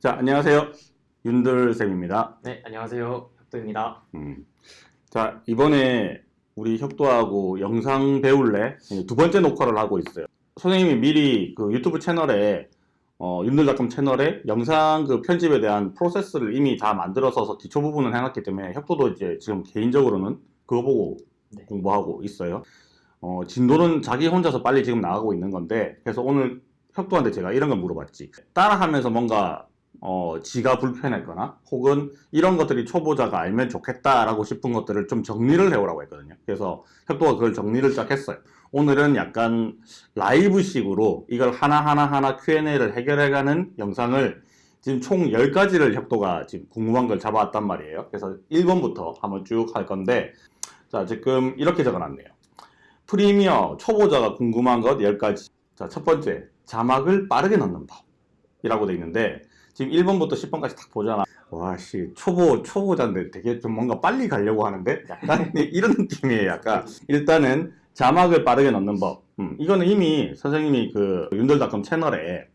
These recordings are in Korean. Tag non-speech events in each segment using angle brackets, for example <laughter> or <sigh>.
자, 안녕하세요. 윤들쌤입니다. 네, 안녕하세요. 혁도입니다. 음. 자, 이번에 우리 혁도하고 영상 배울래 두 번째 녹화를 하고 있어요. 선생님이 미리 그 유튜브 채널에 어, 윤들닷컴 채널에 영상 그 편집에 대한 프로세스를 이미 다 만들어서 기초 부분을 해놨기 때문에 혁도도 이제 지금 개인적으로는 그거 보고 네. 공부하고 있어요. 어, 진도는 자기 혼자서 빨리 지금 나가고 있는 건데 그래서 오늘 혁도한테 제가 이런 걸 물어봤지. 따라하면서 뭔가 어, 지가 불편했거나 혹은 이런 것들이 초보자가 알면 좋겠다라고 싶은 것들을 좀 정리를 해오라고 했거든요. 그래서 혁도가 그걸 정리를 쫙 했어요. 오늘은 약간 라이브식으로 이걸 하나하나 하나 Q&A를 해결해가는 영상을 지금 총 10가지를 혁도가 지금 궁금한 걸 잡아왔단 말이에요. 그래서 1번부터 한번 쭉 할 건데 자 지금 이렇게 적어놨네요. 프리미어 초보자가 궁금한 것 10가지 자 첫 번째 자막을 빠르게 넣는 법 이라고 돼 있는데 지금 1번부터 10번까지 딱 보잖아. 와씨 초보 초보자인데 되게 좀 뭔가 빨리 가려고 하는데? 약간 <laughs> <laughs> 이런 느낌이에요 약간. 일단은 자막을 빠르게 넣는 법. 음, 이거는 이미 선생님이 그 윤돌닷컴 채널에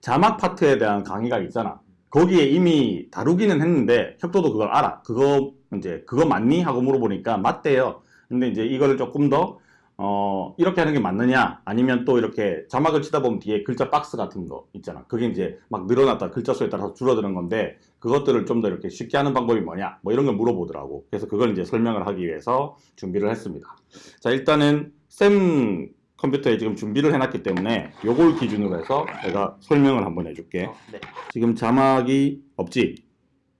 자막 파트에 대한 강의가 있잖아. 거기에 이미 다루기는 했는데 혁도도 그걸 알아. 그거 이제 그거 맞니? 하고 물어보니까 맞대요. 근데 이제 이거를 조금 더 어, 이렇게 하는 게 맞느냐? 아니면 또 이렇게 자막을 치다 보면 뒤에 글자 박스 같은 거 있잖아. 그게 이제 막 늘어났다 글자 수에 따라서 줄어드는 건데 그것들을 좀 더 이렇게 쉽게 하는 방법이 뭐냐? 뭐 이런 걸 물어보더라고. 그래서 그걸 이제 설명을 하기 위해서 준비를 했습니다. 자, 일단은 쌤 컴퓨터에 지금 준비를 해놨기 때문에 요걸 기준으로 해서 내가 설명을 한번 해줄게. 어, 네. 지금 자막이 없지?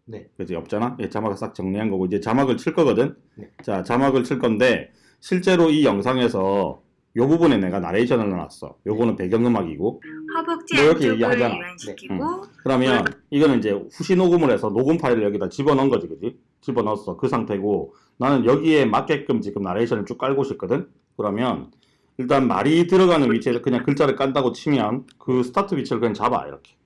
네. 그지 없잖아? 예, 자막을 싹 정리한 거고 이제 자막을 칠 거거든? 네. 자, 자막을 칠 건데 실제로 이 영상에서 요 부분에 내가 나레이션을 넣어놨어. 요거는 배경음악이고 허벅지 뭐 이렇게 얘기하잖아. 이완시키고 그러면 이거는 이제 후시 녹음을 해서 녹음 파일을 여기다 집어넣은 거지, 그지? 집어넣었어. 그 상태고 나는 여기에 맞게끔 지금 나레이션을 쭉 깔고 싶거든? 그러면 일단 말이 들어가는 위치에서 그냥 글자를 깐다고 치면 그 스타트 위치를 그냥 잡아, 이렇게.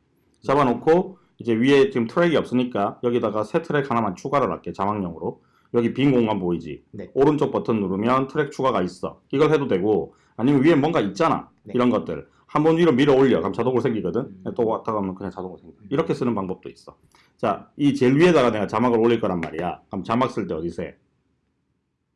잡아놓고 이제 위에 지금 트랙이 없으니까 여기다가 새 트랙 하나만 추가를 할게, 자막용으로. 여기 빈 공간 보이지? 네. 오른쪽 버튼 누르면 트랙 추가가 있어. 이걸 해도 되고 아니면 위에 뭔가 있잖아. 네. 이런 것들. 한 번 위로 밀어 올려. 그럼 자동으로 생기거든. 음. 또 왔다 가면 그냥 자동으로 생겨. 이렇게 쓰는 방법도 있어. 자, 이 제일 위에다가 내가 자막을 올릴 거란 말이야. 그럼 자막 쓸 때 어디서 해?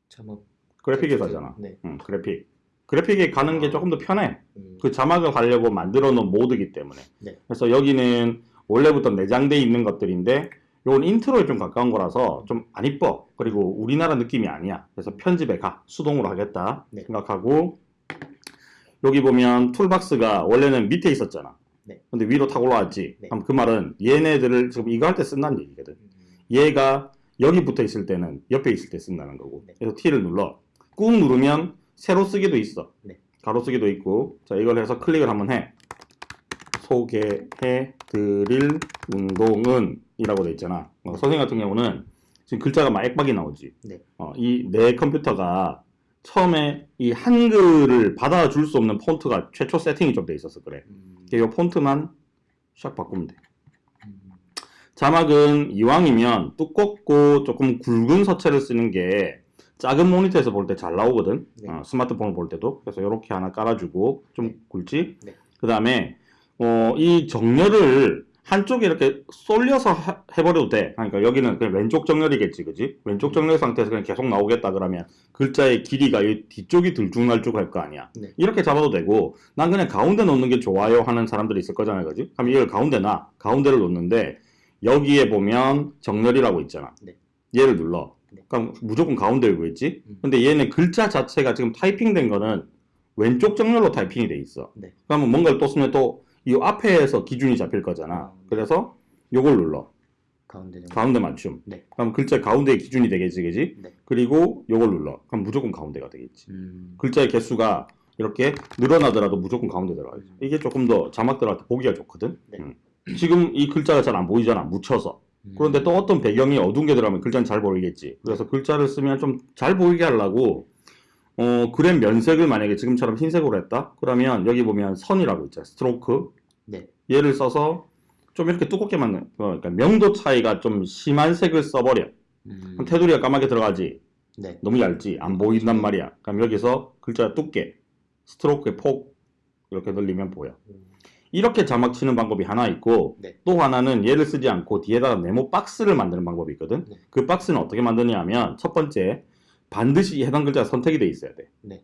자막. 그래픽에서 하잖아. 네. 응, 그래픽. 그래픽에 가는 게 조금 더 편해. 음, 그 자막을 하려고 만들어 놓은 모드기 때문에. 네. 그래서 여기는 원래부터 내장돼 있는 것들인데 요건 인트로에 좀 가까운 거라서 좀 안 이뻐. 그리고 우리나라 느낌이 아니야. 그래서 편집에 가. 수동으로 하겠다 네. 생각하고 여기 보면 툴박스가 원래는 밑에 있었잖아. 네. 근데 위로 탁 올라왔지. 네. 그럼 그 말은 얘네들을 지금 이거 할 때 쓴다는 얘기거든. 음, 얘가 여기 붙어 있을 때는 옆에 있을 때 쓴다는 거고. 네. 그래서 T를 눌러. 꾹 누르면 세로 쓰기도 있어. 네. 가로 쓰기도 있고. 자, 이걸 해서 클릭을 한번 해. 소개해 드릴 운동은 이라고 돼 있잖아. 어, 선생님 같은 경우는 지금 글자가 막 액박이 나오지. 네. 어, 이 내 컴퓨터가 처음에 이 한글을 받아줄 수 없는 폰트가 최초 세팅이 좀 돼 있어서 그래. 음, 이 폰트만 샥 바꾸면 돼. 음, 자막은 이왕이면 두껍고 조금 굵은 서체를 쓰는 게 작은 모니터에서 볼 때 잘 나오거든. 네. 어, 스마트폰을 볼 때도. 그래서 이렇게 하나 깔아주고 좀 네. 굵지. 네. 그 다음에 어, 이 정렬을 한쪽에 이렇게 쏠려서 하- 해버려도 돼. 그러니까 여기는 그냥 왼쪽 정렬이겠지, 그지? 왼쪽 정렬 상태에서 그냥 계속 나오겠다 그러면 글자의 길이가 이 뒤쪽이 들쭉날쭉 할 거 아니야. 네. 이렇게 잡아도 되고 난 그냥 가운데 놓는 게 좋아요 하는 사람들이 있을 거잖아요, 그지? 그럼 이걸 가운데 놔. 가운데를 놓는데 여기에 보면 정렬이라고 있잖아. 네. 얘를 눌러. 네. 그럼 무조건 가운데를 보겠지? 음. 근데 얘는 글자 자체가 지금 타이핑된 거는 왼쪽 정렬로 타이핑이 돼 있어. 네. 그러면 뭔가를 또 쓰면 또 이 앞에서 기준이 잡힐 거잖아. 음. 그래서 요걸 눌러. 가운데. 가운데 맞춤. 네. 그럼 글자 가운데의 기준이 되겠지, 그지? 네. 그리고 요걸 눌러. 그럼 무조건 가운데가 되겠지. 음, 글자의 개수가 이렇게 늘어나더라도 무조건 가운데 들어가요. 이게 조금 더 자막 들어갈 때 보기가 좋거든. 네. 음. 지금 이 글자가 잘 안 보이잖아. 묻혀서. 음, 그런데 또 어떤 배경이 어두운 게 들어가면 글자는 잘 보이겠지. 그래서 글자를 쓰면 좀 잘 보이게 하려고 어, 그램 면색을 만약에 지금처럼 흰색으로 했다? 그러면 여기 보면 선이라고 있잖아. 스트로크. 네. 얘를 써서 좀 이렇게 두껍게 만든, 어, 그러니까 명도 차이가 좀 심한 색을 써버려. 음, 그럼 테두리가 까맣게 들어가지. 네. 너무 얇지. 안 보인단 말이야. 그럼 여기서 글자 두께, 스트로크의 폭, 이렇게 늘리면 보여. 음, 이렇게 자막 치는 방법이 하나 있고 네. 또 하나는 얘를 쓰지 않고 뒤에다가 네모 박스를 만드는 방법이 있거든. 네. 그 박스는 어떻게 만드냐면 첫 번째 반드시 해당 글자가 선택이 돼 있어야 돼. 네.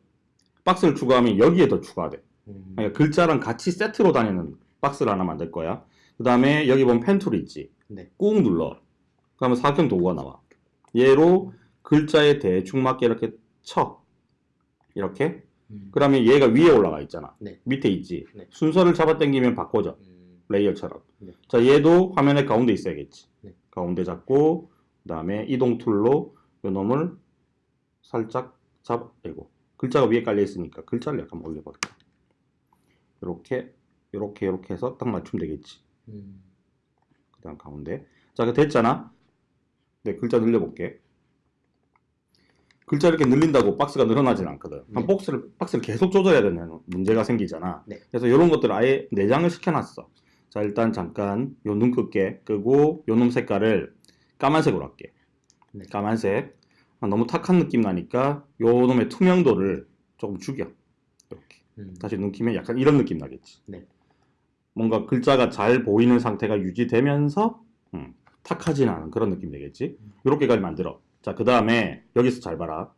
박스를 추가하면 여기에 더 추가돼. 음, 그러니까 글자랑 같이 세트로 다니는 박스를 하나 만들 거야. 그 다음에 여기 보면 펜 툴이 있지. 네. 꾹 눌러. 그러면 사각형 도구가 나와. 얘로 글자에 대충 맞게 이렇게 쳐. 이렇게. 음, 그러면 얘가 위에 올라가 있잖아. 네. 밑에 있지. 네. 순서를 잡아당기면 바꿔져. 음, 레이어처럼. 네. 자, 얘도 화면의 가운데 있어야겠지. 네. 가운데 잡고, 그 다음에 이동 툴로 요 놈을 살짝 잡, 아이고. 글자가 위에 깔려 있으니까 글자를 약간 올려볼까. 요렇게, 요렇게, 요렇게 해서 딱 맞추면 되겠지. 음, 그 다음 가운데. 자, 그 됐잖아. 네, 글자 늘려볼게. 글자 이렇게 늘린다고 박스가 늘어나진 않거든. 네. 박스를, 박스를 계속 조절해야 되는 문제가 생기잖아. 네. 그래서 이런 것들을 아예 내장을 시켜놨어. 자, 일단 잠깐 요눈 끄게 끄고 요 놈 색깔을 까만색으로 할게. 네. 까만색. 아, 너무 탁한 느낌 나니까 요 놈의 투명도를 조금 죽여. 이렇게. 음, 다시 눈 키면 약간 이런 느낌 나겠지. 네. 뭔가 글자가 잘 보이는 상태가 유지되면서 음, 탁하진 않은 그런 느낌 되겠지. 음. 이렇게까지 만들어. 자, 그 다음에 여기서 잘 봐라.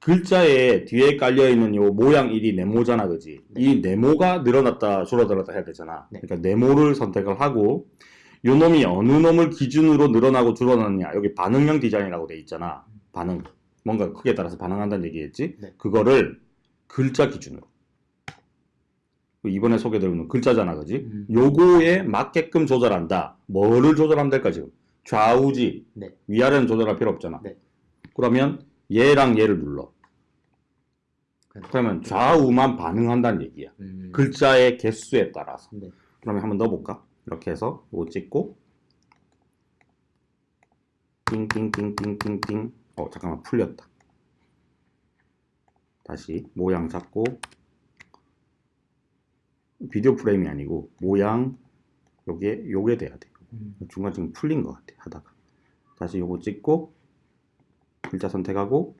글자에 뒤에 깔려있는 요 모양 1이 네모잖아, 그지? 네. 이 네모가 늘어났다, 줄어들었다 해야 되잖아. 네. 그러니까 네모를 선택을 하고, 요 놈이 어느 놈을 기준으로 늘어나고 줄어나느냐. 여기 반응형 디자인이라고 돼 있잖아. 반응. 뭔가 크기에 따라서 반응한다는 얘기겠지? 네. 그거를 글자 기준으로. 이번에 소개드리는 글자잖아, 그지? 음. 요거에 맞게끔 조절한다. 뭐를 조절하면 될까, 지금? 좌우지. 네. 위아래는 조절할 필요 없잖아. 네. 그러면 얘랑 얘를 눌러. 그러면 좌우만 반응한다는 얘기야. 음, 글자의 개수에 따라서. 네. 그러면 한번 넣어볼까? 이렇게 해서 이거 찍고 띵띵띵띵띵띵 어 잠깐만 풀렸다. 다시 모양 잡고 비디오 프레임이 아니고 모양 요게 요게 돼야 돼. 음, 중간 지금 풀린 것 같아 하다가 다시 요거 찍고 글자 선택하고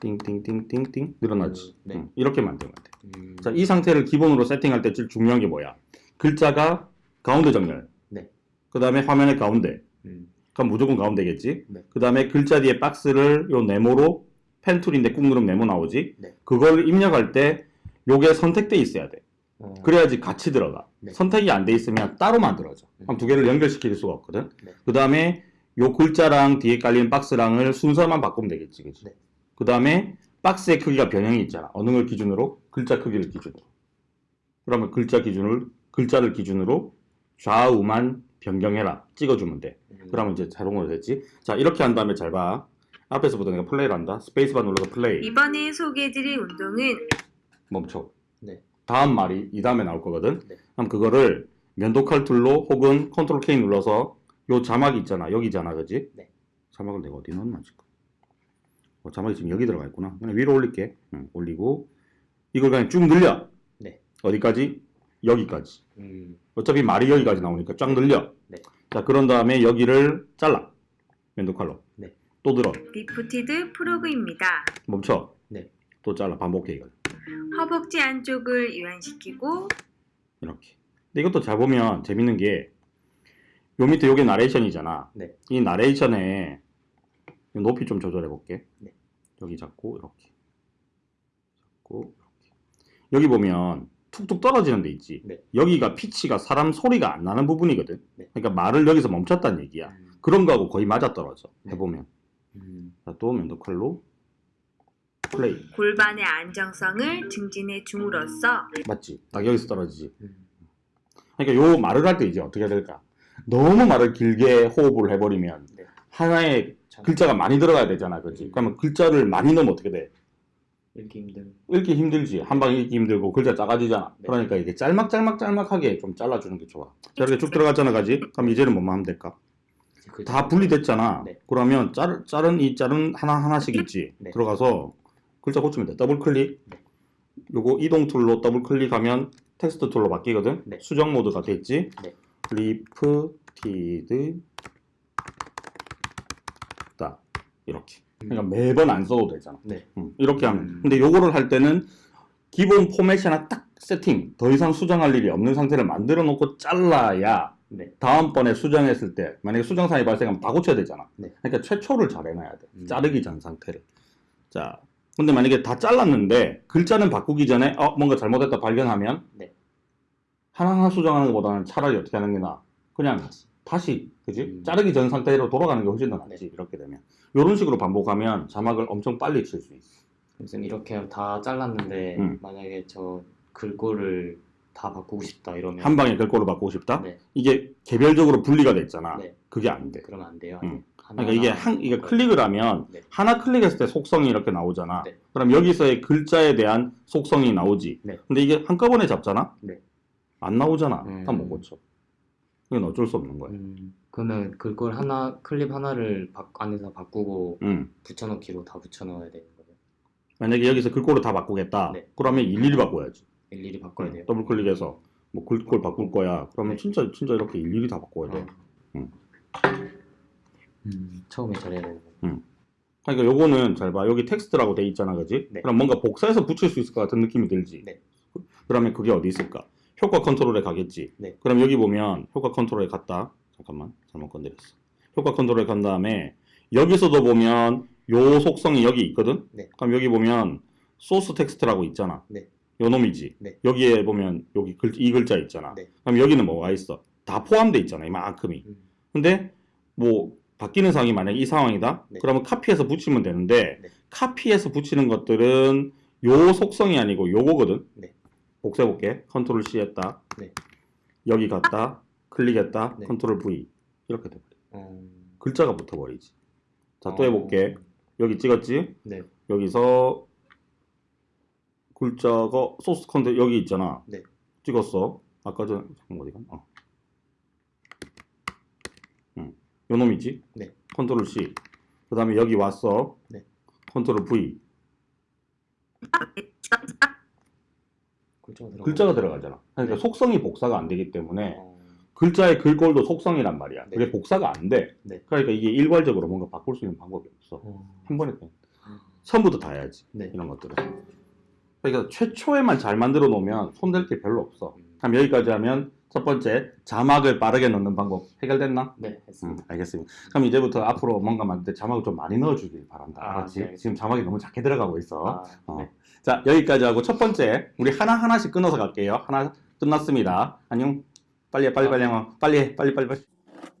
띵띵띵띵띵 늘어나지 네. 응, 이렇게 만들면 돼. 음, 자, 이 상태를 기본으로 세팅할 때 제일 중요한 게 뭐야? 글자가 가운데 정렬. 네. 그 다음에 화면의 가운데. 음, 그럼 무조건 가운데겠지? 네. 그 다음에 글자 뒤에 박스를 요 네모로 펜 툴인데 꾹 누르면 네모 나오지? 네. 그걸 입력할 때 요게 선택돼 있어야 돼. 어, 그래야지 같이 들어가. 네. 선택이 안 돼 있으면 따로 만들어져. 음. 그럼 두 개를 연결시킬 수가 없거든. 네. 그 다음에 요 글자랑 뒤에 깔린 박스랑을 순서만 바꾸면 되겠지, 그치? 네. 그 다음에 박스의 크기가 변형이 있잖아. 어느 걸 기준으로? 글자 크기를 기준으로. 그러면 글자 기준을, 글자를 기준으로 좌우만 변경해라. 찍어주면 돼. 음, 그러면 이제 자동으로 됐지. 자, 이렇게 한 다음에 잘 봐. 앞에서부터 내가 플레이를 한다. 스페이스바 눌러서 플레이. 이번에 소개해드릴 운동은 멈춰. 네. 다음 말이 이 다음에 나올 거거든. 네. 그럼 그거를 면도칼 툴로 혹은 Ctrl K 눌러서 요 자막이 있잖아. 여기잖아. 그지? 네. 자막을 내가 어디 넣었나 지금. 어, 자막이 지금 여기 들어가 있구나. 그냥 위로 올릴게. 응, 올리고 이걸 그냥 쭉 늘려. 네. 어디까지? 여기까지. 음, 어차피 말이 여기까지 나오니까 쫙 늘려. 네. 자, 그런 다음에 여기를 잘라. 면도칼로. 네. 또 들어. lifted frog입니다. 멈춰. 네. 또 잘라. 반복해 이걸. 허벅지 안쪽을 이완시키고 이렇게. 근데 이것도 잘 보면 재밌는 게, 요 밑에 요게 나레이션이잖아. 네. 이 나레이션에 높이 좀 조절해 볼게. 네. 여기 잡고, 이렇게. 잡고, 이렇게. 여기 보면 툭툭 떨어지는 데 있지. 네. 여기가 피치가 사람 소리가 안 나는 부분이거든. 네. 그러니까 말을 여기서 멈췄다는 얘기야. 음, 그런 거하고 거의 맞아 떨어져. 네. 해보면. 음, 자, 또 면도칼로 플레이. 골반의 안정성을 증진해 줌으로써 맞지? 딱 여기서 떨어지지. 음, 그러니까 요 말을 할 때 이제 어떻게 해야 될까? 너무 말을 길게 호흡을 해버리면 네. 하나의 참, 글자가 많이 들어가야 되잖아, 그렇지? 그러면 글자를 많이 넣으면 어떻게 돼? 읽기 힘든. 읽기 힘들지. 한 방에 읽기 힘들고 글자 작아지잖아. 네. 그러니까 이게 짤막짤막짤막하게 좀 잘라주는 게 좋아. 자, 이렇게 쭉 들어갔잖아, 그지? 그럼 이제는 뭐만 하면 될까? 그 다 분리됐잖아. 네. 그러면 짤, 짤은 이 짤은 하나 하나씩 있지. 네. 들어가서 글자 고치면 돼. 더블 클릭. 네. 요거 이동 툴로 더블 클릭하면 텍스트 툴로 바뀌거든. 네. 수정 모드가 됐지. 네. lifted 다 이렇게. 그러니까 매번 안 써도 되잖아. 네. 음, 이렇게 하면. 음. 근데 요거를 할 때는 기본 포맷이 하나 딱 세팅, 더 이상 수정할 일이 없는 상태를 만들어 놓고 잘라야 네. 다음번에 수정했을 때 만약에 수정사항이 발생하면 다 고쳐야 되잖아. 네. 그러니까 최초를 잘 해놔야 돼. 음. 자르기 전 상태를. 자, 근데 만약에 다 잘랐는데 글자는 바꾸기 전에 어 뭔가 잘못했다 발견하면 네. 하나하나 수정하는 것보다는 차라리 어떻게 하는 게 나아? 그냥 다시, 그지? 음. 자르기 전 상태로 돌아가는 게 훨씬 더 낫지. 이렇게 되면 이런 식으로 반복하면 자막을 엄청 빨리 칠 수 있어. 그래서 이렇게 다 잘랐는데 음. 만약에 저 글꼴을 다 바꾸고 싶다 이러면 한 방에 글꼴을 바꾸고 싶다? 네. 이게 개별적으로 분리가 돼 있잖아. 네. 그게 안 돼. 그러면 안 돼요. 음. 그러니까 이게 한 이게 바꿔요. 클릭을 하면 네. 하나 클릭했을 때 속성이 이렇게 나오잖아. 네. 그럼 여기서의 글자에 대한 속성이 나오지. 네. 근데 이게 한꺼번에 잡잖아. 네. 안 나오잖아. 음. 다못 고쳐. 이건 어쩔 수 없는 거야. 음, 그러면 글꼴 하나 클립 하나를 바, 안에서 바꾸고 음. 붙여넣기로 다 붙여넣어야 되는 거예요. 만약에 여기서 글꼴을 다 바꾸겠다. 네. 그러면 일일이 바꿔야지. 일일이 바꿔야 돼요. 더블 클릭해서 뭐 글꼴 바꿀 거야. 그러면 네. 진짜 진짜 이렇게 일일이 다 바꿔야 돼. 음. 음. 음, 처음에 잘해야 되는 거예요. 그러니까 요거는 잘 봐. 여기 텍스트라고 돼 있잖아. 그지? 네. 그럼 뭔가 복사해서 붙일 수 있을 것 같은 느낌이 들지. 네. 그러면 그게 어디 있을까? 효과 컨트롤에 가겠지. 네. 그럼 여기 보면 효과 컨트롤에 갔다. 잠깐만. 잘못 건드렸어. 효과 컨트롤에 간 다음에 여기서도 보면 요 속성이 여기 있거든? 네. 그럼 여기 보면 소스 텍스트라고 있잖아. 네. 요 놈이지. 네. 여기에 보면 여기 글, 이 글자 있잖아. 네. 그럼 여기는 뭐가 있어? 다 포함돼 있잖아. 이만큼이. 음, 근데 뭐 바뀌는 상황이 만약에 이 상황이다. 네. 그러면 카피해서 붙이면 되는데 네. 카피해서 붙이는 것들은 요 속성이 아니고 요거거든. 네. 복사해 볼게. 컨트롤 C 했다. 네. 여기 갔다. 클릭했다. 네. 컨트롤 V. 이렇게 돼 버려. 음, 글자가 붙어 버리지. 자, 또 어, 해 볼게. 여기 찍었지? 네. 여기서 글자가 소스 컨트 여기 있잖아. 네. 찍었어. 아까 전 잠깐 어디가? 어. 응. 요 놈이지? 네. 컨트롤 C. 그 다음에 여기 왔어. 네. 컨트롤 V. 글자가 들어가. 글자가 들어가잖아. 그러니까 네. 속성이 복사가 안 되기 때문에 어, 글자의 글꼴도 속성이란 말이야. 네. 그게 복사가 안 돼. 네. 그러니까 이게 일괄적으로 뭔가 바꿀 수 있는 방법이 없어. 어, 한 번에 그냥 처음부터 다 해야지. 네. 이런 것들은. 그러니까 최초에만 잘 만들어 놓으면 손댈 게 별로 없어. 음, 그럼 여기까지 하면 첫 번째 자막을 빠르게 넣는 방법 해결됐나? 네, 음, 했습니다. 알겠습니다. 그럼 이제부터 앞으로 뭔가 만들 때 자막을 좀 많이 넣어주길 바란다. 아, 알았지? 네. 지금 자막이 너무 작게 들어가고 있어. 아, 어. 네. 자 여기까지 하고 첫 번째 우리 하나 하나씩 끊어서 갈게요. 하나 끝났습니다. 안녕. 빨리 해, 빨리 빨리 해. 빨리 해, 빨리 빨리 빨리.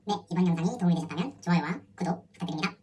네, 이번 영상이 도움이 되셨다면 좋아요와 구독 부탁드립니다.